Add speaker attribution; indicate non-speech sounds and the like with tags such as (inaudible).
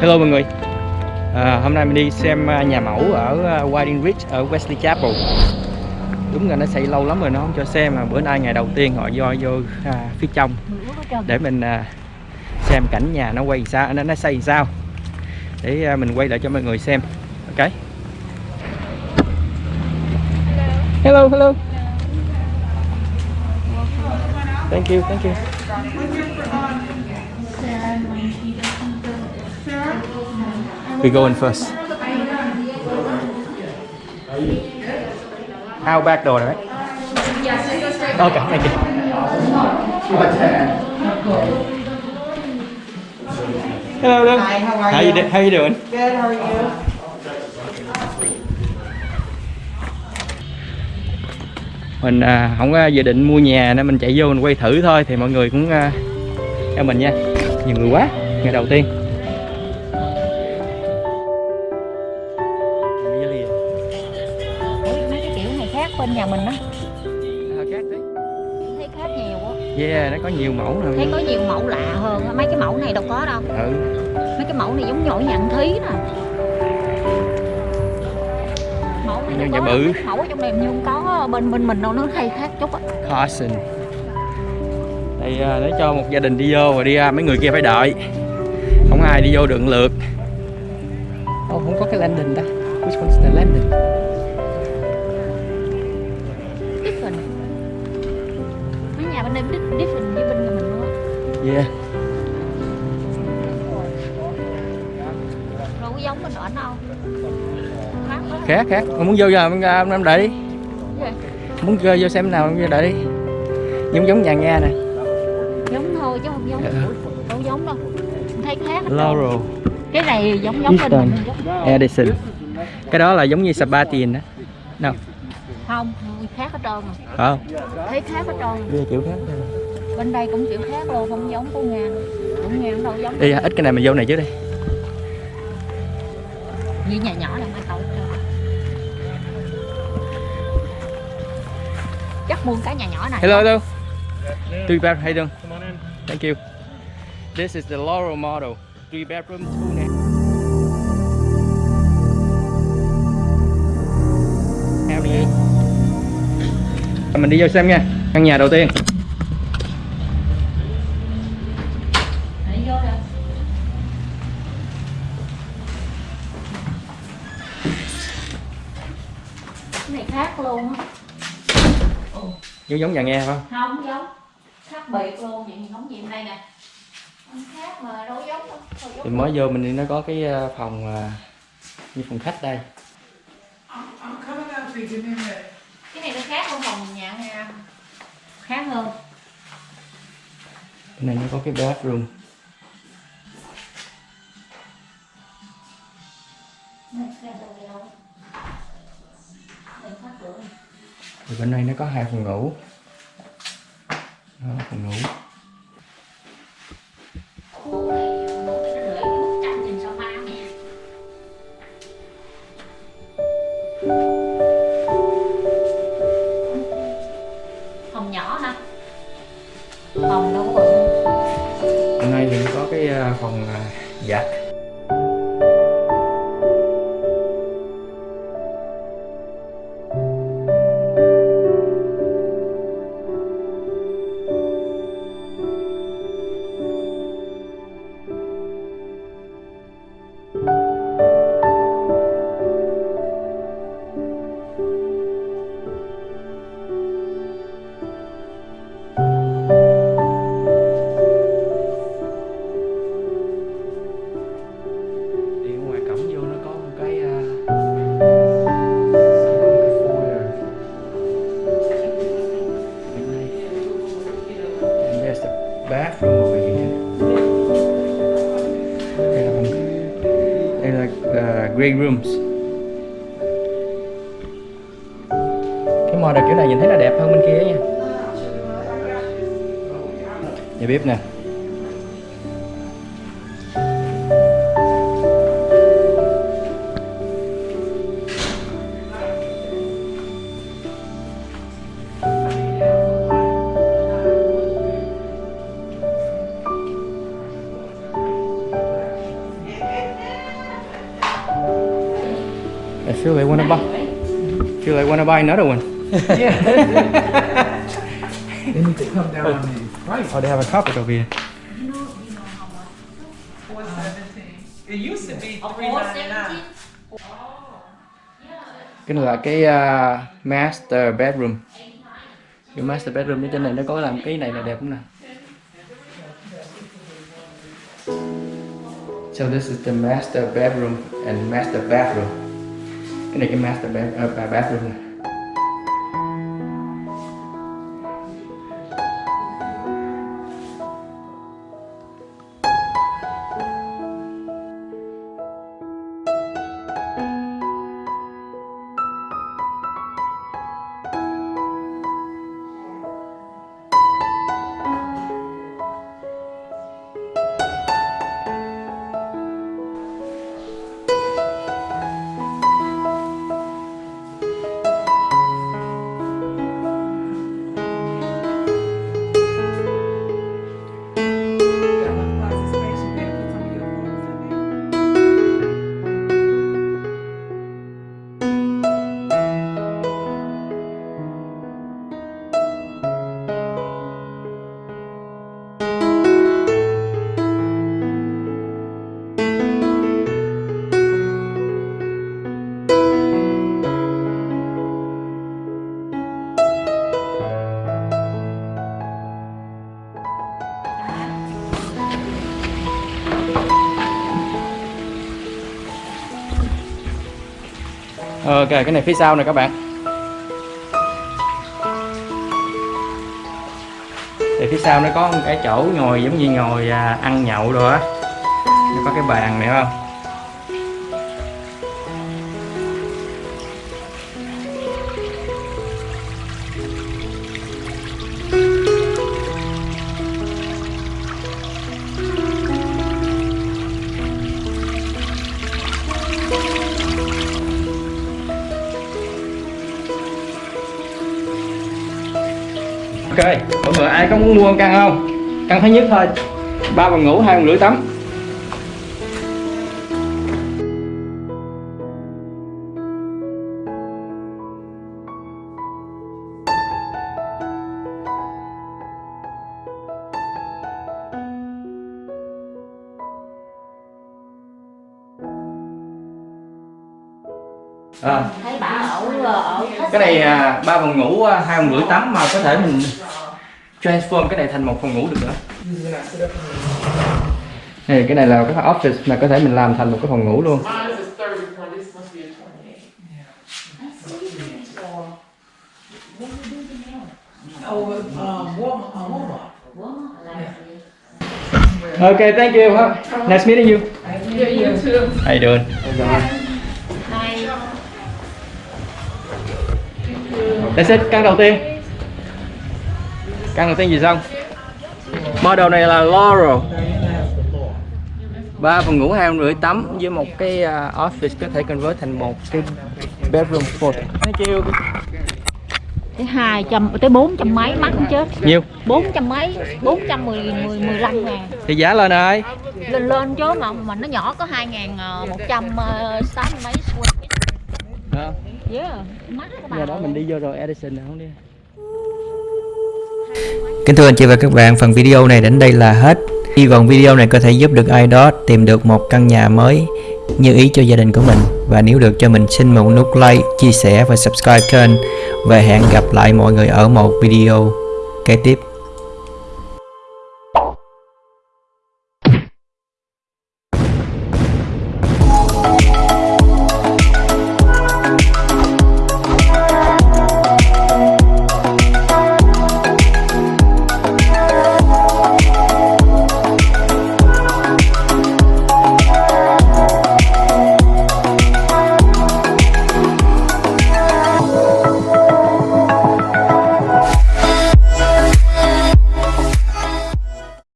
Speaker 1: Hello mọi người. À, Hôm nay mình đi xem à, nhà mẫu ở à, Whiting Ridge ở Wesley Chapel. Đúng là nó xây lâu lắm rồi nó không cho xem mà bữa nay ngày đầu tiên họ do vô à, phía trong để mình à, xem cảnh nhà nó quay sao nó nó xây sao. Để à, mình quay lại cho mọi người xem. Ok. Hello hello thank you thank you. We go in first. Out back door right? Okay thank you. Hello hello
Speaker 2: Hi, how are
Speaker 1: how you
Speaker 2: you?
Speaker 1: do- how you doing?
Speaker 2: Good, how are you?
Speaker 1: Mình à, không có dự định mua nhà nên mình chạy vô mình quay thử thôi thì mọi người cũng à, theo mình nha. Nhiều người quá ngày đầu tiên.
Speaker 3: Ủa, mấy cái kiểu này khác bên nhà mình á. Thấy khác nhiều á
Speaker 1: yeah nó có nhiều mẫu nè.
Speaker 3: Thấy có nhiều mẫu lạ hơn mấy cái mẫu này đâu có đâu.
Speaker 1: Ừ.
Speaker 3: Mấy cái mẫu này giống nhồi nhận thí nè. Mẫu này có
Speaker 1: bự.
Speaker 3: mẫu ở trong này như không có bên bên mình đâu nó hay khác chút á.
Speaker 1: Carson. Đây à, để cho một gia đình đi vô và đi ra mấy người kia phải đợi. Không ai đi vô được lượt. Ô, không có cái landing ta. Which one's the landing?
Speaker 3: Different. Mấy nhà bên đây di- different với bên mình luôn á.
Speaker 1: Yeah.
Speaker 3: Có giống bên ở đâu? Khác
Speaker 1: khác Mà muốn vô giờ em em đợi đi.
Speaker 3: Gì?
Speaker 1: Muốn vô vô xem nào em đợi đi. Giống giống nhà nghe nè.
Speaker 3: Giống thôi chứ không giống.
Speaker 1: Dạ.
Speaker 3: đâu giống đâu. Thấy khác hết trơn.
Speaker 1: Laurel.
Speaker 3: Cái này giống giống bên
Speaker 1: Easton.
Speaker 3: mình giống.
Speaker 1: Edison. Cái đó là giống như Sabathia đó đâu
Speaker 3: không khác hết trơn à
Speaker 1: không
Speaker 3: thấy khác hết trơn
Speaker 1: Đây là kiểu khác
Speaker 3: bên đây cũng kiểu khác luôn không giống của ngang của ngang đâu giống.
Speaker 1: Đi ít cái này mình vô này trước đi.
Speaker 3: Như nhà nhỏ là mai tàu chắc mua cái nhà nhỏ này.
Speaker 1: Hello hello. Three bed how you doing? Thank you. This is the Laurel model. Three bedroom two you? mình đi vô xem nha. Căn nhà đầu tiên.
Speaker 3: Này khác luôn á
Speaker 1: giống giống nhà nghe phải không?
Speaker 3: Không giống. Khác biệt luôn vậy thì giống gì đây nè. Không khác mà đâu giống đâu
Speaker 1: thì mới vô mình đi nó có cái ờ, phòng ờ, như phòng khách đây.
Speaker 2: You,
Speaker 3: cái này nó khác hơn phòng nhà nha khác hơn.
Speaker 1: Cái này nó có cái bathroom.
Speaker 3: Này, khác
Speaker 1: thì bên đây nó có hai phòng ngủ. Đó, phòng ngủ.
Speaker 3: Phòng nhỏ hả? Phòng đâu có bự
Speaker 1: bên đây thì có cái ờ, phòng ờ, giặt uh, grey rooms. Cái model kiểu này nhìn thấy là đẹp hơn bên kia nha. Nhà bếp nè. Wanna buy another one
Speaker 2: Yeah. (laughs) they need to come down on the price.
Speaker 1: oh they have a couple over here.
Speaker 4: It used to be three ninety nine.
Speaker 1: cái này là cái uh, master bedroom cái master bedroom ở trên này nó có làm cái này là đẹp không nè so this is the master bedroom and master bathroom cái này cái master bed, uh, bathroom này ok, cái này phía sau này các bạn. Thì phía sau nó có một cái chỗ ngồi giống như ngồi à, ăn nhậu rồi á. Nó có cái bàn này không? Ok mọi người ai có muốn mua căn không? Căn thứ nhất thôi. Ba phòng ngủ hai phòng rưỡi tắm. À,
Speaker 3: thấy
Speaker 1: cái này à, ba phòng ngủ à, hai phòng rưỡi tắm mà có thể mình transform cái này thành một phòng ngủ được nữa này cái này là cái office mà có thể mình làm thành một cái phòng ngủ luôn. Okay, thank you. Nice meeting you. How you doing? That's it, căn đầu tiên. Căn đầu tiên gì xong? Model này là Laurel. Ba phòng ngủ hai rưỡi tắm với một cái uh, office có thể convert thành một cái bedroom for. Thank you.
Speaker 3: tới hai trăm tới bốn trăm mấy mắc cũng chết
Speaker 1: Nhiêu?
Speaker 3: bốn trăm mấy bốn trăm mười mười mười lăm ngàn
Speaker 1: Thì giá lên ơi.
Speaker 3: lên lên chứ mà mà nó nhỏ có hai ngàn ờ, một trăm ờ, sáu mươi mấy yeah
Speaker 1: Giờ đó mình đi vô rồi Edison là không đi.
Speaker 5: Kính thưa anh chị và các bạn, phần video này đến đây là hết. Hy vọng video này có thể giúp được ai đó tìm được một căn nhà mới như ý cho gia đình của mình. Và nếu được cho mình xin một nút like, chia sẻ và subscribe kênh. Và hẹn gặp lại mọi người ở một video kế tiếp.